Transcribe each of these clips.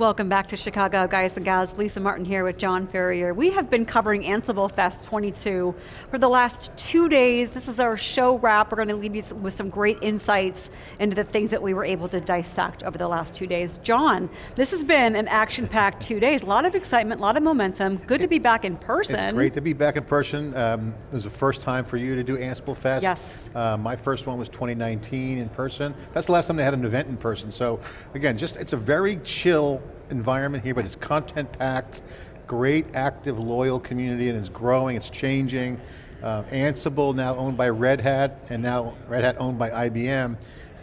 Welcome back to Chicago, guys and gals. Lisa Martin here with John Furrier. We have been covering Ansible Fest 22 for the last two days. This is our show wrap. We're going to leave you with some great insights into the things that we were able to dissect over the last two days. John, this has been an action-packed two days. A lot of excitement, a lot of momentum. Good to be back in person. It's great to be back in person. Um, it was the first time for you to do Ansible Fest. Yes. Uh, my first one was 2019 in person. That's the last time they had an event in person. So again, just it's a very chill environment here, but it's content packed, great active loyal community and it's growing, it's changing. Uh, Ansible now owned by Red Hat and now Red Hat owned by IBM.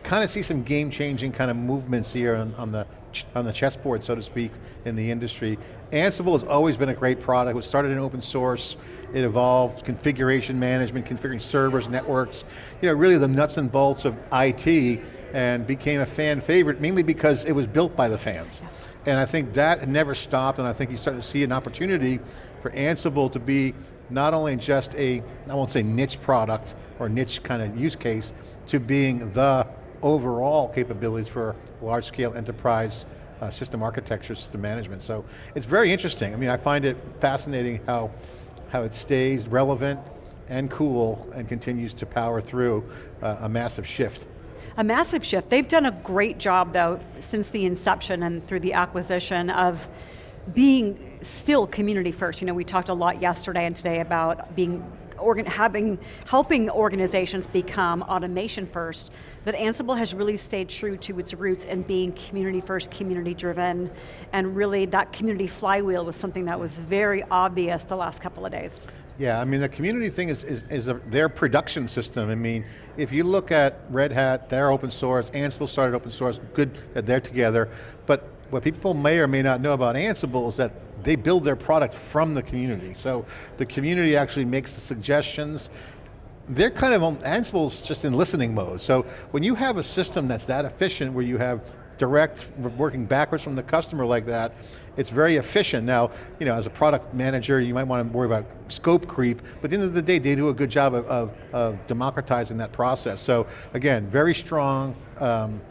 Kind of see some game changing kind of movements here on, on the on the chessboard, so to speak, in the industry. Ansible has always been a great product. It was started in open source. It evolved configuration management, configuring servers, networks, you know, really the nuts and bolts of IT and became a fan favorite, mainly because it was built by the fans. And I think that never stopped, and I think you start to see an opportunity for Ansible to be not only just a, I won't say niche product, or niche kind of use case, to being the overall capabilities for large scale enterprise uh, system architecture, system management. So it's very interesting. I mean, I find it fascinating how, how it stays relevant and cool and continues to power through uh, a massive shift a massive shift. They've done a great job though, since the inception and through the acquisition of being still community first. You know, we talked a lot yesterday and today about being Organ, having, helping organizations become automation first, but Ansible has really stayed true to its roots and being community first, community driven, and really that community flywheel was something that was very obvious the last couple of days. Yeah, I mean the community thing is, is, is a, their production system. I mean, if you look at Red Hat, they're open source, Ansible started open source, good that they're together, but what people may or may not know about Ansible is that they build their product from the community. So the community actually makes the suggestions, they're kind of, Ansible's just in listening mode. So when you have a system that's that efficient where you have direct, working backwards from the customer like that, it's very efficient. Now, you know, as a product manager, you might want to worry about scope creep, but at the end of the day, they do a good job of, of, of democratizing that process. So again, very strong um,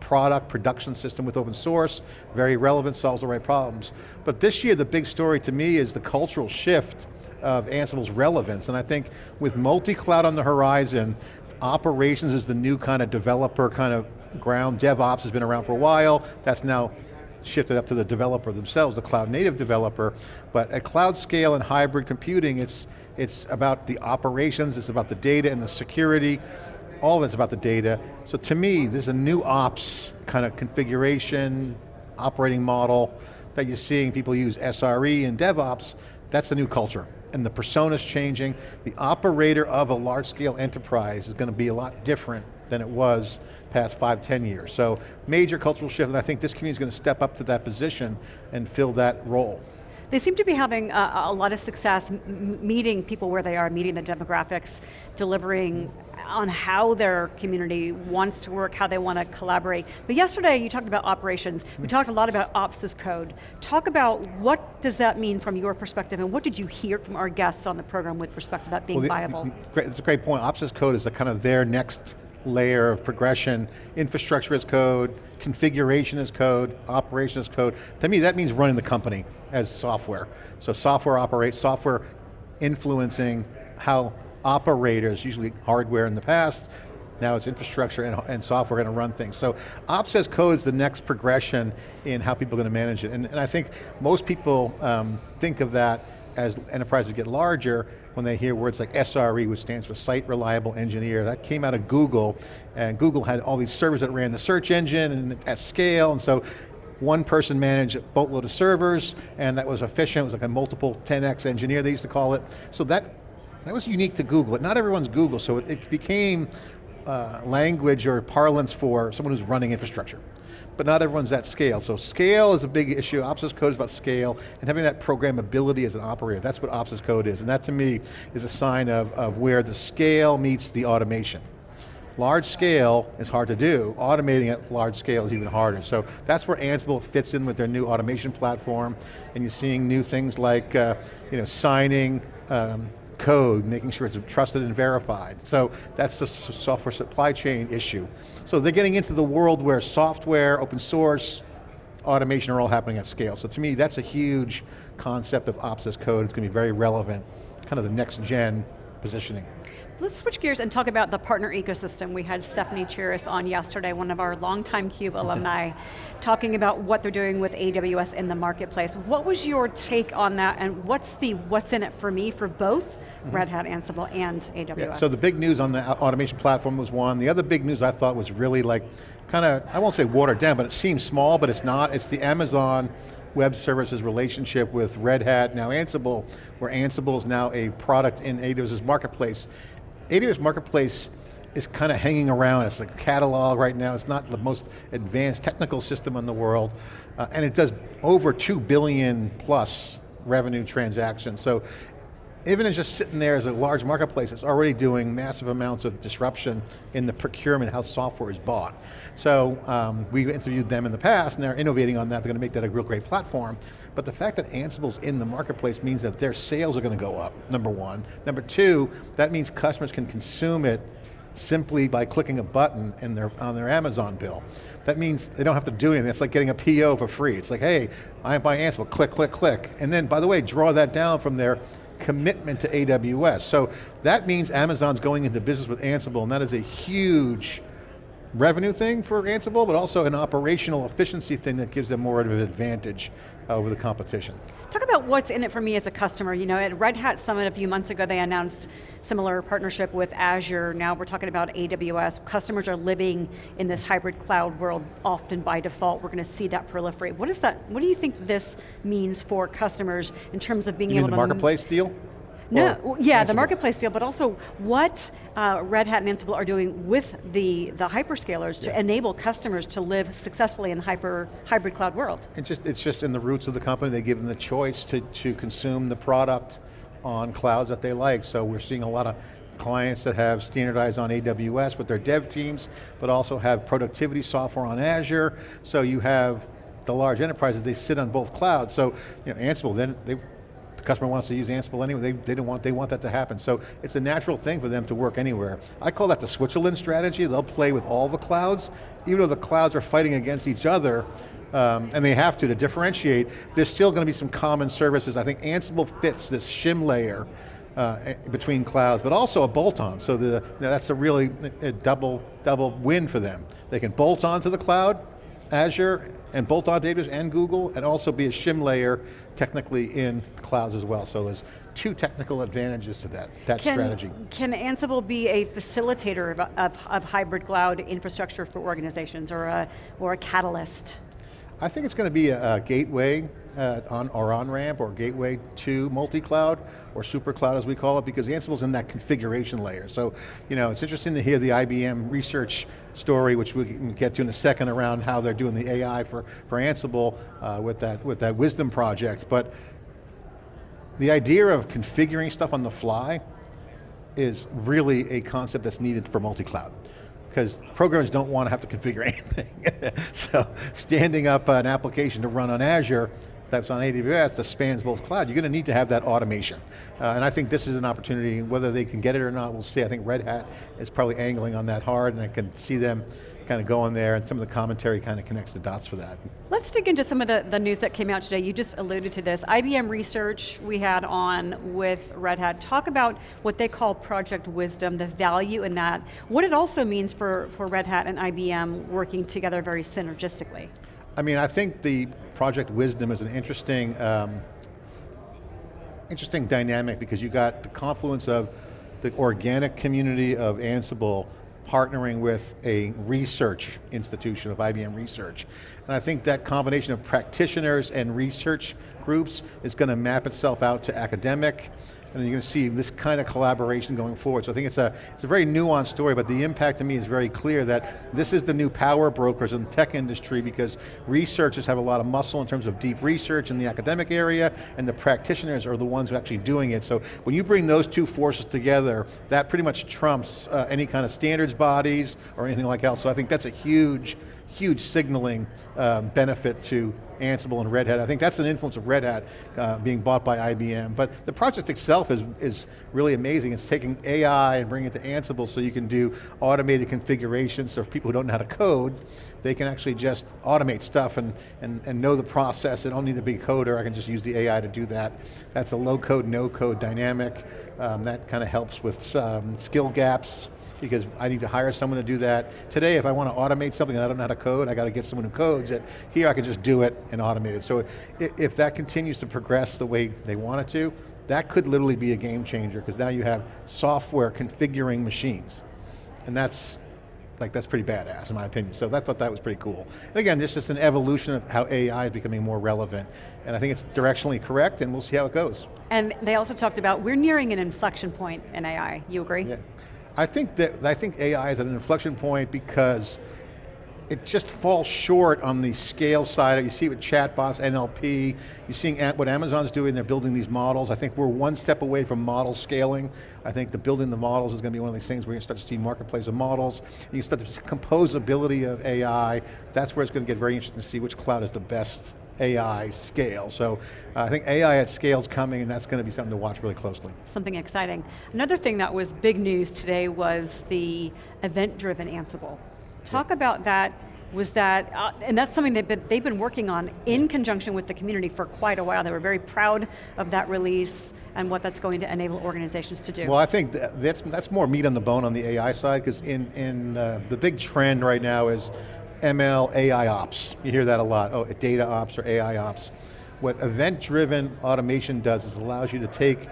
product production system with open source, very relevant, solves the right problems. But this year, the big story to me is the cultural shift of Ansible's relevance, and I think with multi-cloud on the horizon, operations is the new kind of developer kind of ground. DevOps has been around for a while. That's now shifted up to the developer themselves, the cloud native developer. But at cloud scale and hybrid computing, it's, it's about the operations, it's about the data and the security. All of it's about the data. So to me, there's a new ops kind of configuration, operating model that you're seeing people use SRE and DevOps. That's the new culture and the persona's changing. The operator of a large scale enterprise is going to be a lot different than it was past five, ten years. So major cultural shift, and I think this community is going to step up to that position and fill that role. They seem to be having a, a lot of success meeting people where they are, meeting the demographics, delivering on how their community wants to work, how they want to collaborate. But yesterday you talked about operations. We mm. talked a lot about ops as code. Talk about what does that mean from your perspective and what did you hear from our guests on the program with respect to that being well, the, viable? The, that's a great point. Ops as code is a kind of their next layer of progression, infrastructure as code, configuration as code, operation as code. To me, that means running the company as software. So software operates, software influencing how operators, usually hardware in the past, now it's infrastructure and, and software going to run things. So ops as code is the next progression in how people are going to manage it. And, and I think most people um, think of that as enterprises get larger, when they hear words like SRE, which stands for Site Reliable Engineer, that came out of Google, and Google had all these servers that ran the search engine and at scale, and so one person managed a boatload of servers, and that was efficient, it was like a multiple 10x engineer, they used to call it. So that that was unique to Google, but not everyone's Google, so it, it became uh, language or parlance for someone who's running infrastructure. But not everyone's at scale. So scale is a big issue. Ops as code is about scale and having that programmability as an operator. That's what ops as code is. And that to me is a sign of, of where the scale meets the automation. Large scale is hard to do. Automating at large scale is even harder. So that's where Ansible fits in with their new automation platform. And you're seeing new things like uh, you know, signing, um, code, making sure it's trusted and verified. So that's the software supply chain issue. So they're getting into the world where software, open source, automation are all happening at scale. So to me, that's a huge concept of ops as code. It's going to be very relevant, kind of the next gen positioning. Let's switch gears and talk about the partner ecosystem. We had Stephanie Chiras on yesterday, one of our longtime CUBE alumni, talking about what they're doing with AWS in the marketplace. What was your take on that and what's the what's in it for me for both. Red Hat Ansible and AWS? Yeah, so the big news on the automation platform was one. The other big news I thought was really like, kind of, I won't say watered down, but it seems small, but it's not. It's the Amazon Web Services relationship with Red Hat, now Ansible, where Ansible is now a product in AWS's marketplace. AWS Marketplace is kind of hanging around. It's a catalog right now. It's not the most advanced technical system in the world. Uh, and it does over 2 billion plus revenue transactions. So even just sitting there as a large marketplace, it's already doing massive amounts of disruption in the procurement, how software is bought. So um, we've interviewed them in the past and they're innovating on that, they're going to make that a real great platform. But the fact that Ansible's in the marketplace means that their sales are going to go up, number one. Number two, that means customers can consume it simply by clicking a button in their, on their Amazon bill. That means they don't have to do anything. It's like getting a PO for free. It's like, hey, I buy Ansible, click, click, click. And then, by the way, draw that down from their commitment to AWS. So that means Amazon's going into business with Ansible and that is a huge revenue thing for Ansible, but also an operational efficiency thing that gives them more of an advantage over the competition. Talk about what's in it for me as a customer. You know, at Red Hat Summit a few months ago, they announced similar partnership with Azure. Now we're talking about AWS. Customers are living in this hybrid cloud world often by default. We're going to see that proliferate. What is that, what do you think this means for customers in terms of being you able mean the marketplace deal? No, yeah, Ansible. the marketplace deal, but also what uh, Red Hat and Ansible are doing with the, the hyperscalers to enable customers to live successfully in the hyper, hybrid cloud world. It's just, it's just in the roots of the company, they give them the choice to, to consume the product on clouds that they like. So we're seeing a lot of clients that have standardized on AWS with their dev teams, but also have productivity software on Azure. So you have the large enterprises, they sit on both clouds. So you know, Ansible, then they the customer wants to use Ansible anyway, they, they, don't want, they want that to happen. So it's a natural thing for them to work anywhere. I call that the Switzerland strategy. They'll play with all the clouds, even though the clouds are fighting against each other, um, and they have to to differentiate, there's still going to be some common services. I think Ansible fits this shim layer uh, between clouds, but also a bolt-on. So the, that's a really a double, double win for them. They can bolt on to the cloud, Azure, and bolt on data and Google, and also be a shim layer technically in clouds as well. So there's two technical advantages to that, that can, strategy. Can Ansible be a facilitator of, of, of, hybrid cloud infrastructure for organizations or a, or a catalyst? I think it's going to be a, a gateway on, or on-ramp or gateway to multi-cloud or super cloud as we call it because Ansible's in that configuration layer. So, you know, it's interesting to hear the IBM research story, which we can get to in a second around how they're doing the AI for, for Ansible uh, with, that, with that wisdom project. But the idea of configuring stuff on the fly is really a concept that's needed for multi-cloud because programmers don't want to have to configure anything. so standing up an application to run on Azure that's on AWS that spans both cloud, you're going to need to have that automation. Uh, and I think this is an opportunity, whether they can get it or not, we'll see. I think Red Hat is probably angling on that hard and I can see them kind of going there and some of the commentary kind of connects the dots for that. Let's dig into some of the, the news that came out today. You just alluded to this. IBM research we had on with Red Hat. Talk about what they call Project Wisdom, the value in that. What it also means for, for Red Hat and IBM working together very synergistically. I mean, I think the Project Wisdom is an interesting, um, interesting dynamic because you got the confluence of the organic community of Ansible partnering with a research institution of IBM Research. And I think that combination of practitioners and research groups is going to map itself out to academic, and you're going to see this kind of collaboration going forward. So I think it's a, it's a very nuanced story, but the impact to me is very clear that this is the new power brokers in the tech industry because researchers have a lot of muscle in terms of deep research in the academic area, and the practitioners are the ones who are actually doing it. So when you bring those two forces together, that pretty much trumps uh, any kind of standards bodies or anything like else. So I think that's a huge, huge signaling um, benefit to Ansible and Red Hat. I think that's an influence of Red Hat uh, being bought by IBM. But the project itself is, is really amazing. It's taking AI and bringing it to Ansible so you can do automated configurations so for people who don't know how to code, they can actually just automate stuff and, and, and know the process. They don't need to be a coder, I can just use the AI to do that. That's a low code, no code dynamic. Um, that kind of helps with um, skill gaps because I need to hire someone to do that. Today, if I want to automate something and I don't know how to code, I got to get someone who codes it. Here, I can just do it and automate it. So if that continues to progress the way they want it to, that could literally be a game changer because now you have software configuring machines. And that's, like that's pretty badass in my opinion. So I thought that was pretty cool. And again, this is an evolution of how AI is becoming more relevant. And I think it's directionally correct and we'll see how it goes. And they also talked about, we're nearing an inflection point in AI, you agree? Yeah. I think that, I think AI is at an inflection point because it just falls short on the scale side. You see it with chatbots, NLP, you're seeing what Amazon's doing, they're building these models. I think we're one step away from model scaling. I think the building the models is going to be one of these things where you start to see marketplace of models. You start to see composability of AI. That's where it's going to get very interesting to see which cloud is the best AI scale. So uh, I think AI at scale is coming and that's going to be something to watch really closely. Something exciting. Another thing that was big news today was the event-driven Ansible. Talk yeah. about that, was that, uh, and that's something they've been, they've been working on in conjunction with the community for quite a while. They were very proud of that release and what that's going to enable organizations to do. Well, I think that's, that's more meat on the bone on the AI side, because in, in uh, the big trend right now is ML AI ops. You hear that a lot, oh, data ops or AI ops. What event-driven automation does is allows you to take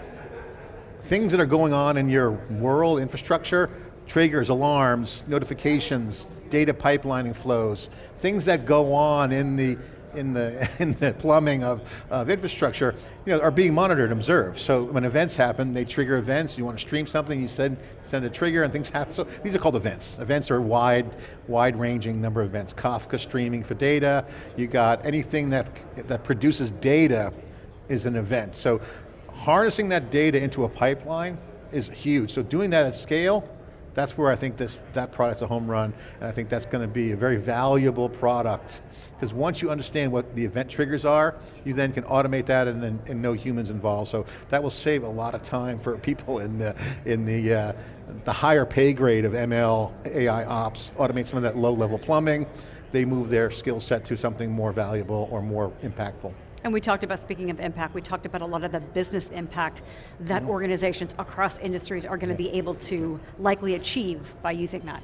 things that are going on in your world infrastructure, triggers, alarms, notifications, data pipelining flows, things that go on in the in the, in the plumbing of, of infrastructure, you know, are being monitored and observed. So when events happen, they trigger events, you want to stream something, you send, send a trigger and things happen. So these are called events. Events are wide, wide ranging number of events. Kafka streaming for data, you got anything that, that produces data is an event. So harnessing that data into a pipeline is huge. So doing that at scale, that's where I think this, that product's a home run, and I think that's going to be a very valuable product. Because once you understand what the event triggers are, you then can automate that and, and, and no humans involved. So that will save a lot of time for people in the, in the, uh, the higher pay grade of ML, AI ops, automate some of that low level plumbing, they move their skill set to something more valuable or more impactful. And we talked about, speaking of impact, we talked about a lot of the business impact that -hmm. organizations across industries are going to yeah. be able to likely achieve by using that.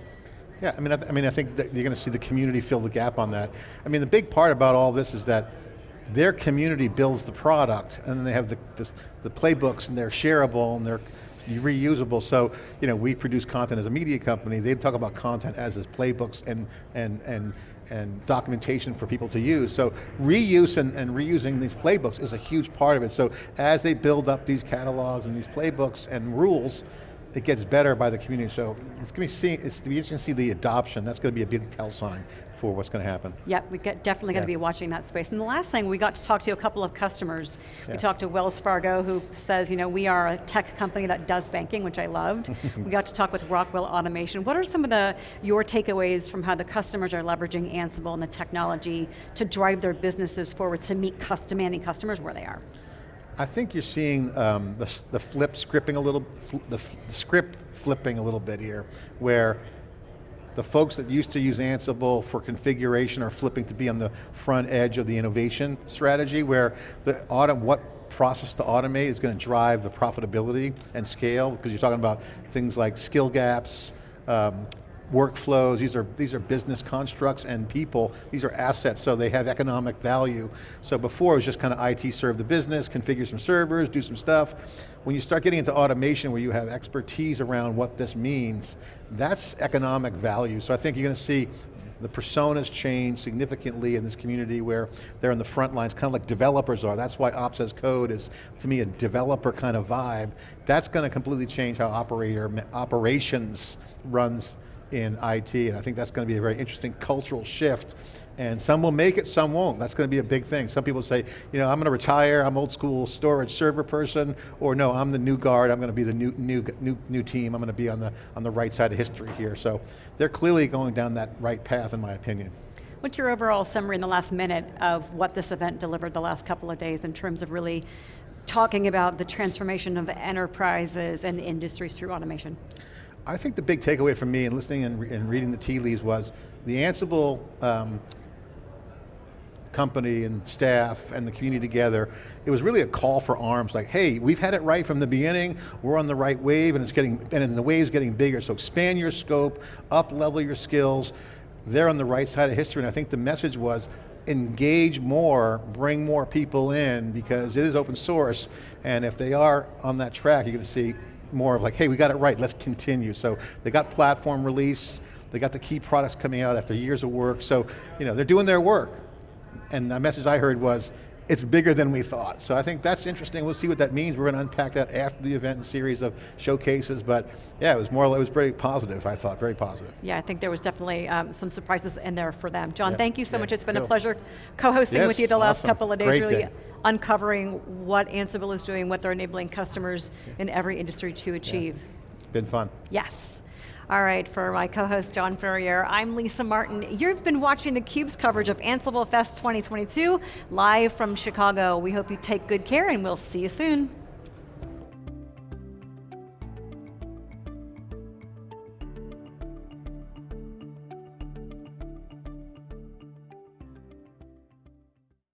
Yeah, I mean, I, I mean, I think that you're going to see the community fill the gap on that. I mean, the big part about all this is that their community builds the product, and then they have the, the, the playbooks, and they're shareable, and they're reusable. So, you know, we produce content as a media company. They talk about content as as playbooks and and and and documentation for people to use. So reuse and, and, reusing these playbooks is a huge part of it. So as they build up these catalogs and these playbooks and rules, it gets better by the community. So it's going to be, seeing, it's to be interesting to see the adoption. That's going to be a big tell sign for what's going to happen. Yep, we're definitely going to be watching that space. And the last thing, we got to talk to a couple of customers. Yeah. We talked to Wells Fargo, who says, you know, we are a tech company that does banking, which I loved. we got to talk with Rockwell Automation. What are some of the your takeaways from how the customers are leveraging Ansible and the technology to drive their businesses forward to meet demanding customers where they are? I think you're seeing um, the, the flip scripting a little, the, the script flipping a little bit here, where the folks that used to use Ansible for configuration are flipping to be on the front edge of the innovation strategy, where the auto, what process to automate is going to drive the profitability and scale, because you're talking about things like skill gaps, um, workflows, these are, these are business constructs and people, these are assets, so they have economic value. So before it was just kind of IT serve the business, configure some servers, do some stuff. When you start getting into automation where you have expertise around what this means, that's economic value. So I think you're going to see the personas change significantly in this community where they're in the front lines, kind of like developers are. That's why Ops as Code is, to me, a developer kind of vibe. That's going to completely change how operator operations runs in IT, and I think that's going to be a very interesting cultural shift. And some will make it, some won't. That's going to be a big thing. Some people say, you know, I'm going to retire, I'm old school storage server person, or no, I'm the new guard, I'm going to be the new, new, new, new team, I'm going to be on the, on the right side of history here. So they're clearly going down that right path in my opinion. What's your overall summary in the last minute of what this event delivered the last couple of days in terms of really talking about the transformation of enterprises and industries through automation? I think the big takeaway for me and listening and, re and reading the tea leaves was the Ansible um, company and staff and the community together, it was really a call for arms, like, hey, we've had it right from the beginning, we're on the right wave and it's getting, and the wave's getting bigger, so expand your scope, up level your skills, they're on the right side of history, and I think the message was, engage more, bring more people in, because it is open source, and if they are on that track, you're going to see more of like, hey, we got it right, let's continue. So they got platform release, they got the key products coming out after years of work, so you know, they're doing their work and the message I heard was, it's bigger than we thought. So I think that's interesting. We'll see what that means. We're going to unpack that after the event and series of showcases. But yeah, it was more. It was very positive. I thought very positive. Yeah, I think there was definitely um, some surprises in there for them. John, thank you so much. It's been cool. a pleasure co-hosting yes, with you the last awesome. couple of days. Great really day. Uncovering what Ansible is doing, what they're enabling customers in every industry to achieve. Been fun. Yes. All right, for my co-host John Furrier, I'm Lisa Martin. You've been watching theCUBE's coverage of Ansible Fest 2022, live from Chicago. We hope you take good care and we'll see you soon.